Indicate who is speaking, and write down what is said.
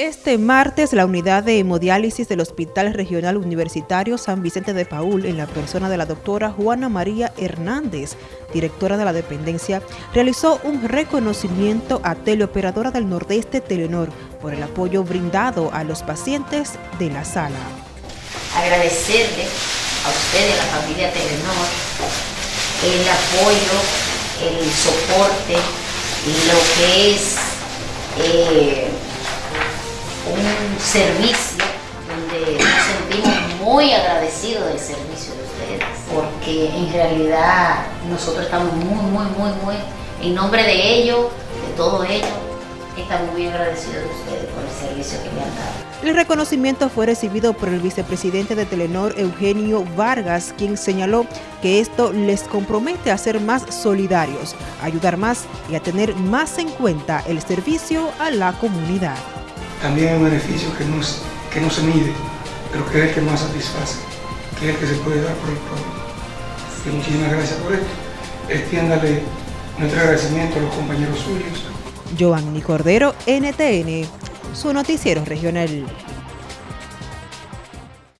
Speaker 1: Este martes, la unidad de hemodiálisis del Hospital Regional Universitario San Vicente de Paul, en la persona de la doctora Juana María Hernández, directora de la dependencia, realizó un reconocimiento a teleoperadora del Nordeste Telenor por el apoyo brindado a los pacientes de la sala.
Speaker 2: Agradecerle a usted y a la familia Telenor el apoyo, el soporte, lo que es... Eh, servicio donde nos sentimos muy agradecidos del servicio de ustedes, porque en realidad nosotros estamos muy, muy, muy, muy, en nombre de ellos, de todo ello, estamos muy agradecidos de ustedes por el servicio que me han dado.
Speaker 1: El reconocimiento fue recibido por el vicepresidente de Telenor, Eugenio Vargas, quien señaló que esto les compromete a ser más solidarios, a ayudar más y a tener más en cuenta el servicio a la comunidad
Speaker 3: también hay un beneficio que no, que no se mide, pero que es el que más satisface, que es el que se puede dar por el pueblo. muchísimas gracias por esto. Extiéndale nuestro agradecimiento a los compañeros suyos.
Speaker 1: Giovanni Cordero, NTN, su noticiero regional.